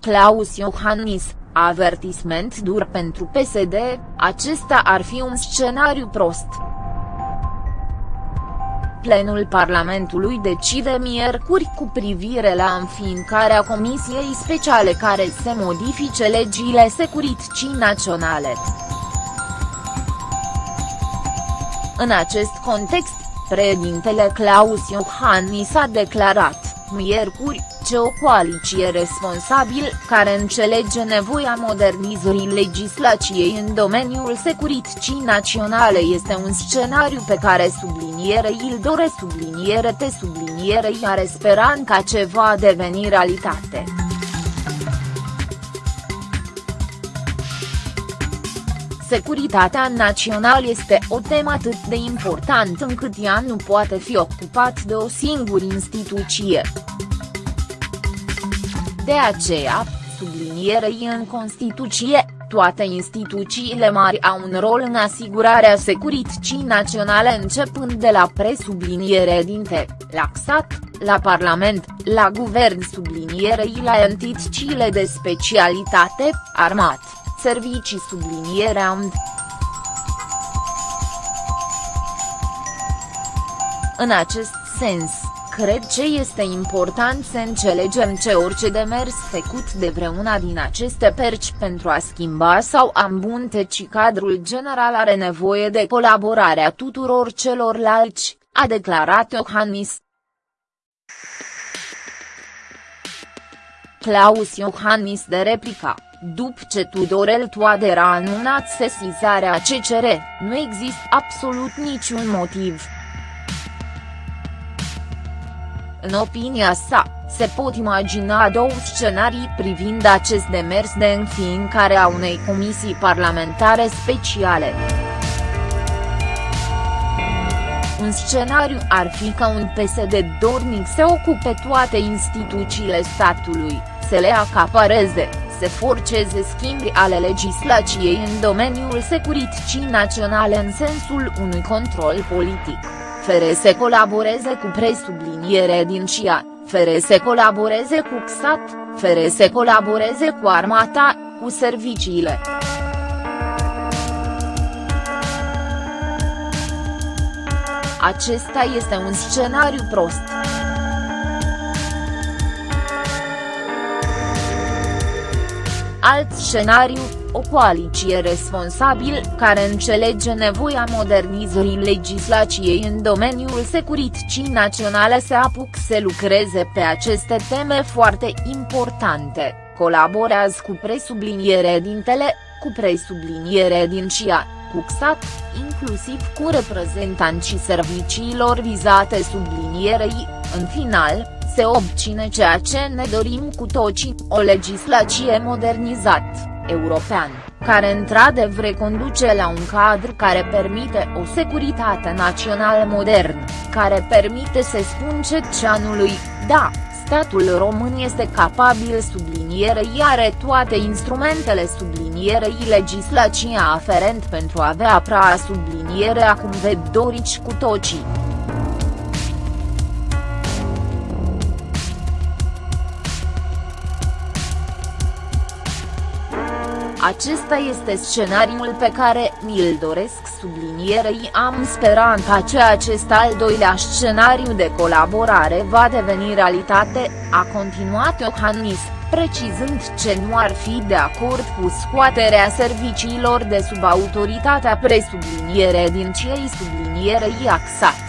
Claus Iohannis, avertisment dur pentru PSD, acesta ar fi un scenariu prost. Plenul Parlamentului decide miercuri cu privire la înființarea Comisiei Speciale care se modifice legile securității naționale. În acest context, președintele Claus Iohannis a declarat, miercuri, ce o coaliție responsabil, care înțelege nevoia modernizării legislației în domeniul securității naționale este un scenariu pe care subliniere îl dore subliniere te subliniere are speranța ce va deveni realitate. Securitatea națională este o temă atât de importantă încât ea nu poate fi ocupat de o singură instituție. De aceea, sublinierei în Constituție, toate instituțiile mari au un rol în asigurarea securității naționale începând de la presubliniere dinte, la XAT, la Parlament, la Guvern sublinierei la entitățile de specialitate, armat, servicii subliniere AMD. În acest sens, cred ce este important să înțelegem ce orice demers făcut de vreuna din aceste perci pentru a schimba sau a îmbunătăți cadrul general are nevoie de colaborarea tuturor celorlalți, a declarat Iohannis. Claus Iohannis de replica, după ce Tudorel Toader a anunțat sesizarea CCR, nu există absolut niciun motiv în opinia sa, se pot imagina două scenarii privind acest demers de înființare a unei comisii parlamentare speciale. Un scenariu ar fi ca un PSD dornic să ocupe toate instituțiile statului, să le acapareze, să forceze schimbi ale legislației în domeniul securității naționale în sensul unui control politic fere să colaboreze cu presubliniere din CIA, fere să colaboreze cu XAT, fere să colaboreze cu armata, cu serviciile. Acesta este un scenariu prost. Alt scenariu, o coaliție responsabil, care înțelege nevoia modernizării legislației în domeniul securității naționale se apuc să lucreze pe aceste teme foarte importante, colaborează cu presubliniere dintele, cu presubliniere din CIA, cu XAT, inclusiv cu reprezentanții serviciilor vizate sublinierei, în final, se obține ceea ce ne dorim cu toții, o legislație modernizată european, care într-adevăr reconduce la un cadru care permite o securitate națională modernă, care permite să spun cetățeanului, da, statul român este capabil sublinierei are toate instrumentele sublinierei legislația aferent pentru a avea prea sublinierea cum ved dorici cu tocii. Acesta este scenariul pe care mi-l doresc sublinierei am speranța că acest al doilea scenariu de colaborare va deveni realitate, a continuat Iohannis, precizând ce nu ar fi de acord cu scoaterea serviciilor de sub autoritatea presubliniere din cei sublinierei axat.